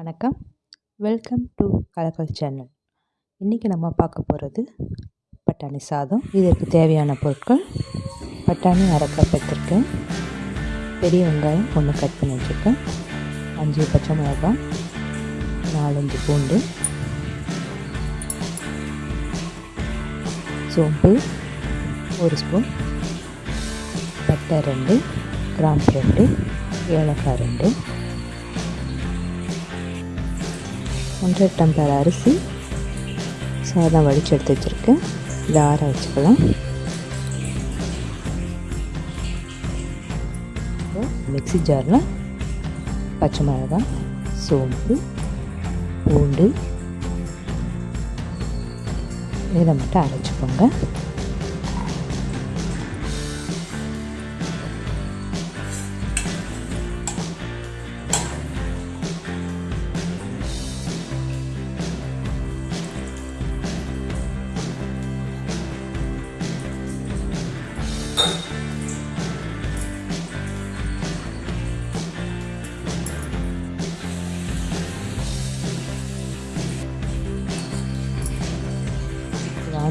வணக்கம். Welcome to Kalakkal channel இன்றைக்கி நம்ம பார்க்க போகிறது பட்டாணி சாதம். இதற்கு தேவையான பொருட்கள் பட்டாணி அரைக்கப் கப் பெரிய வெங்காயம் ஒன்று கட் பண்ணி வச்சுருக்கேன். அஞ்சு பச்சை மிளகாய் நாலஞ்சு பூண்டு சோம்பு ஒரு ஸ்பூன் பட்டை ரெண்டு கிராம்பு ரெண்டு ஏலக்காய் ரெண்டு ஒன்றரை டம்ளர் அரிசி சாதம் வடித்து எடுத்து வச்சுருக்கேன் இதை ஆற வச்சுக்கலாம். மிக்சி ஜாரில் பச்சை மிளகாய் சோம்பு பூண்டு இதை மட்டும் அரைச்சிக்கோங்க.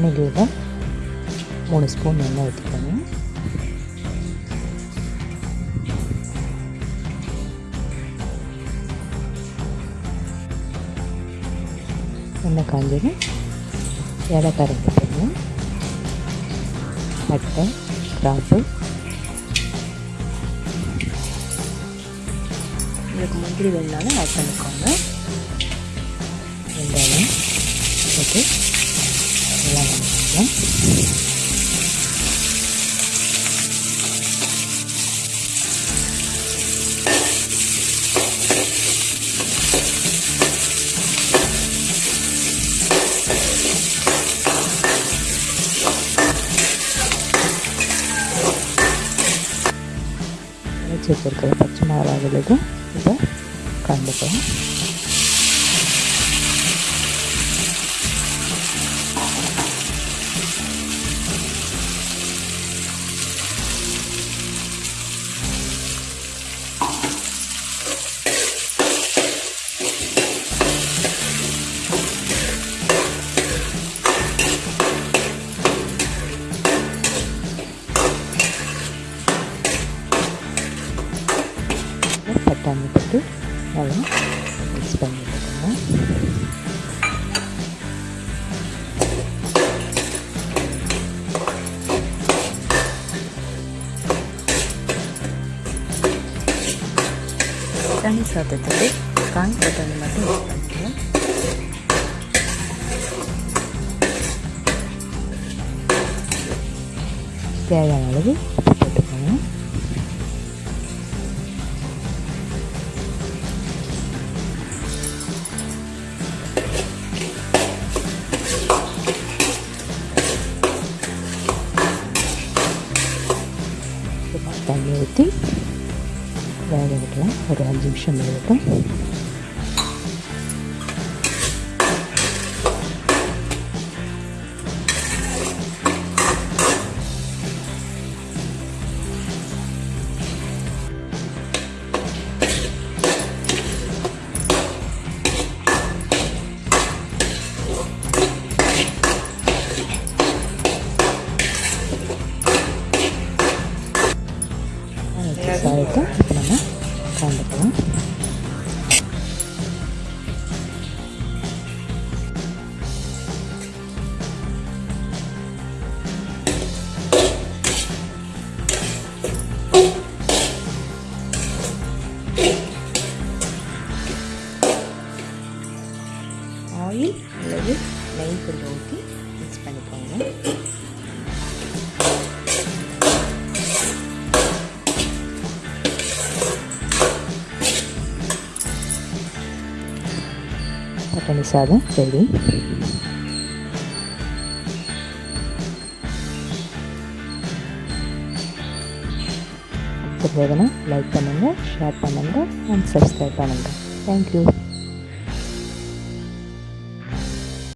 வானிலையில் மூணு ஸ்பூன் எண்ணெய் ஊற்றிக்கணும் எண்ணெய் காஞ்சதும் ஏலக்காய் ரெண்டு போடணும் பட்டை கிராம்பு. உங்களுக்கு முந்திரி வேணுனாலும் ஆட் பண்ணிக்கோங்க. வெங்காயம் போட்டு ఇలా వేస్తాం ചെറുക്കറി പച്ചമുളക് ഇടുക ഇത് കണ്ടുപോകാം இதை கலந்துக்கலாம் பட்டாணி போட்டு நல்லா மிக்ஸ் பண்ணி விட்டுக்கோங்க பட்டாணி சாதத்துக்கு காய் பட்டாணி மட்டும் யூஸ் பண்ணிக்கலாம் தேவையான அளவு ஊற்றி வேக விடலாம் ஒரு அஞ்சு நிமிஷம் வேகட்டும் alta. பட்டாணி சாதம் ரெடி பிடிச்சிருந்ததுன்னா லைக் பண்ணுங்கள் ஷேர் பண்ணுங்கள் அண்ட் சப்ஸ்கிரைப் பண்ணுங்கள் தேங்க்யூ